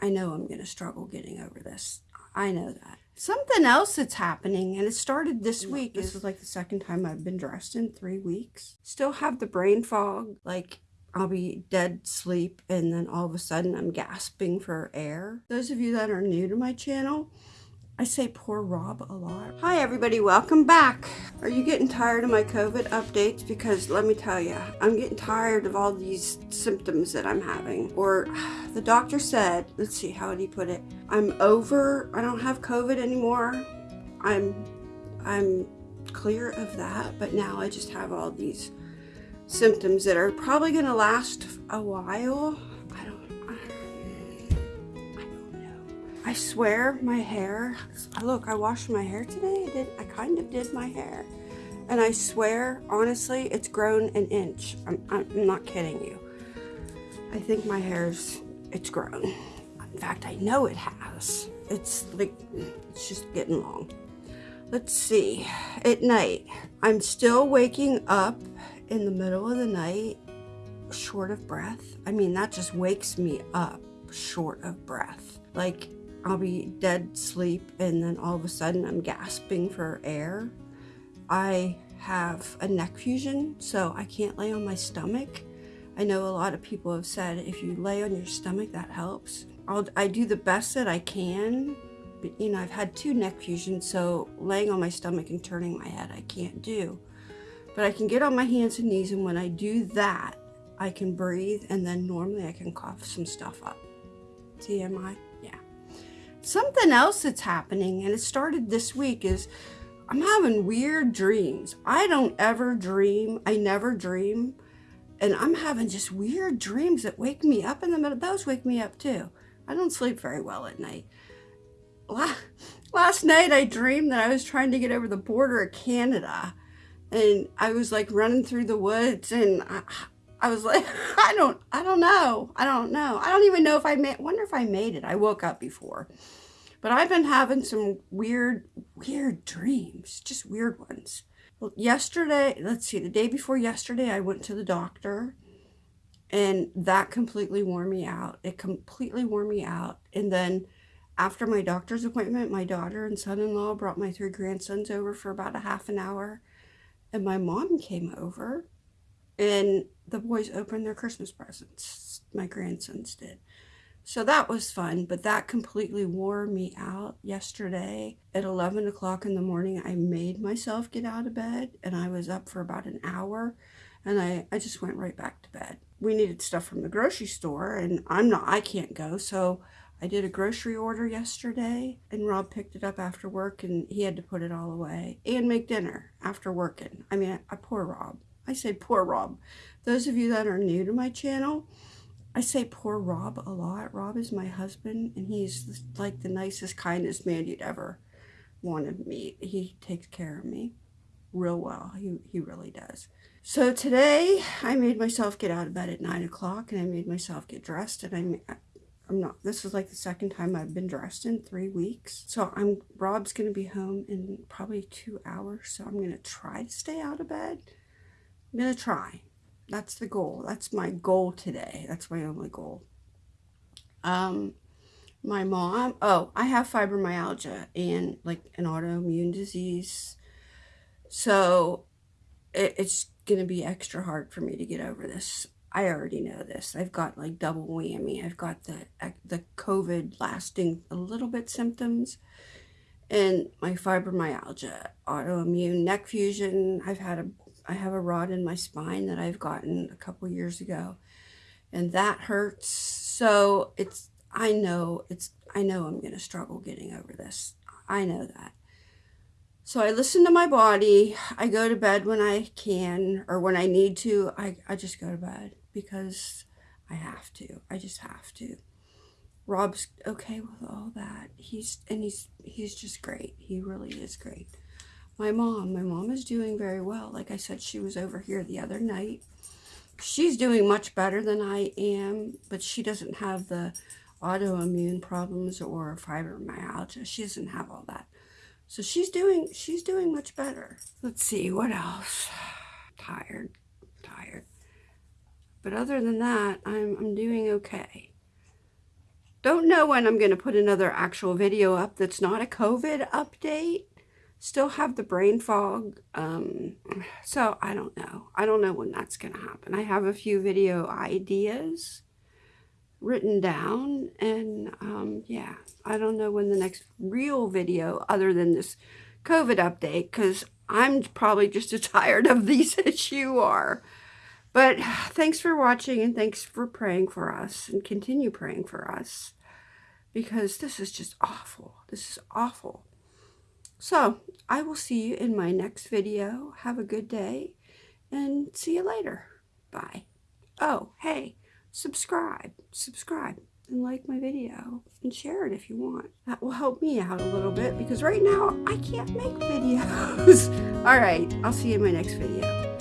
I know I'm going to struggle getting over this. I know that. Something else that's happening, and it started this week. This is like the second time I've been dressed in three weeks. Still have the brain fog. Like, I'll be dead sleep, and then all of a sudden I'm gasping for air. Those of you that are new to my channel, I say poor Rob a lot. Hi everybody, welcome back. Are you getting tired of my COVID updates? Because let me tell you, I'm getting tired of all these symptoms that I'm having. Or the doctor said, let's see, how did he put it? I'm over, I don't have COVID anymore. I'm, I'm clear of that, but now I just have all these symptoms that are probably gonna last a while. I swear my hair, look, I washed my hair today. I did, I kind of did my hair. And I swear, honestly, it's grown an inch. I'm, I'm not kidding you. I think my hair's, it's grown. In fact, I know it has. It's like, it's just getting long. Let's see, at night, I'm still waking up in the middle of the night, short of breath. I mean, that just wakes me up short of breath. Like, I'll be dead sleep and then all of a sudden I'm gasping for air. I have a neck fusion, so I can't lay on my stomach. I know a lot of people have said if you lay on your stomach, that helps. I'll, I do the best that I can, but you know, I've had two neck fusions, so laying on my stomach and turning my head, I can't do. But I can get on my hands and knees, and when I do that, I can breathe, and then normally I can cough some stuff up. TMI something else that's happening, and it started this week, is I'm having weird dreams. I don't ever dream. I never dream. And I'm having just weird dreams that wake me up in the middle. Those wake me up too. I don't sleep very well at night. Last night I dreamed that I was trying to get over the border of Canada. And I was like running through the woods and I, I was like, I don't, I don't know. I don't know. I don't even know if I made, wonder if I made it. I woke up before. But I've been having some weird, weird dreams, just weird ones. Well, yesterday, let's see, the day before yesterday, I went to the doctor and that completely wore me out. It completely wore me out. And then after my doctor's appointment, my daughter and son-in-law brought my three grandsons over for about a half an hour. And my mom came over and the boys opened their Christmas presents. My grandsons did. So that was fun, but that completely wore me out yesterday. At 11 o'clock in the morning, I made myself get out of bed and I was up for about an hour and I, I just went right back to bed. We needed stuff from the grocery store and I'm not, I can't go. So I did a grocery order yesterday and Rob picked it up after work and he had to put it all away and make dinner after working. I mean, I, I poor Rob. I say poor Rob. Those of you that are new to my channel, I say poor Rob a lot. Rob is my husband, and he's like the nicest, kindest man you'd ever want to meet. He takes care of me real well. He, he really does. So today, I made myself get out of bed at 9 o'clock, and I made myself get dressed, and I, I'm not, this is like the second time I've been dressed in three weeks. So I'm, Rob's going to be home in probably two hours, so I'm going to try to stay out of bed. I'm going to try. That's the goal. That's my goal today. That's my only goal. Um, my mom, oh, I have fibromyalgia and like an autoimmune disease. So it, it's going to be extra hard for me to get over this. I already know this. I've got like double whammy. I've got the the COVID lasting a little bit symptoms and my fibromyalgia, autoimmune neck fusion. I've had a I have a rod in my spine that I've gotten a couple years ago and that hurts. So it's, I know it's, I know I'm going to struggle getting over this. I know that. So I listen to my body. I go to bed when I can or when I need to. I, I just go to bed because I have to. I just have to. Rob's okay with all that. He's and he's he's just great. He really is great my mom. My mom is doing very well. Like I said, she was over here the other night. She's doing much better than I am, but she doesn't have the autoimmune problems or fibromyalgia. She doesn't have all that. So she's doing she's doing much better. Let's see, what else? Tired, tired. But other than that, I'm, I'm doing okay. don't know when I'm going to put another actual video up that's not a COVID update. Still have the brain fog. Um, so I don't know. I don't know when that's going to happen. I have a few video ideas written down and um, yeah, I don't know when the next real video other than this COVID update because I'm probably just as tired of these as you are. But thanks for watching and thanks for praying for us and continue praying for us because this is just awful. This is awful. So I will see you in my next video. Have a good day and see you later. Bye. Oh, hey, subscribe, subscribe and like my video and share it if you want. That will help me out a little bit because right now I can't make videos. All right, I'll see you in my next video.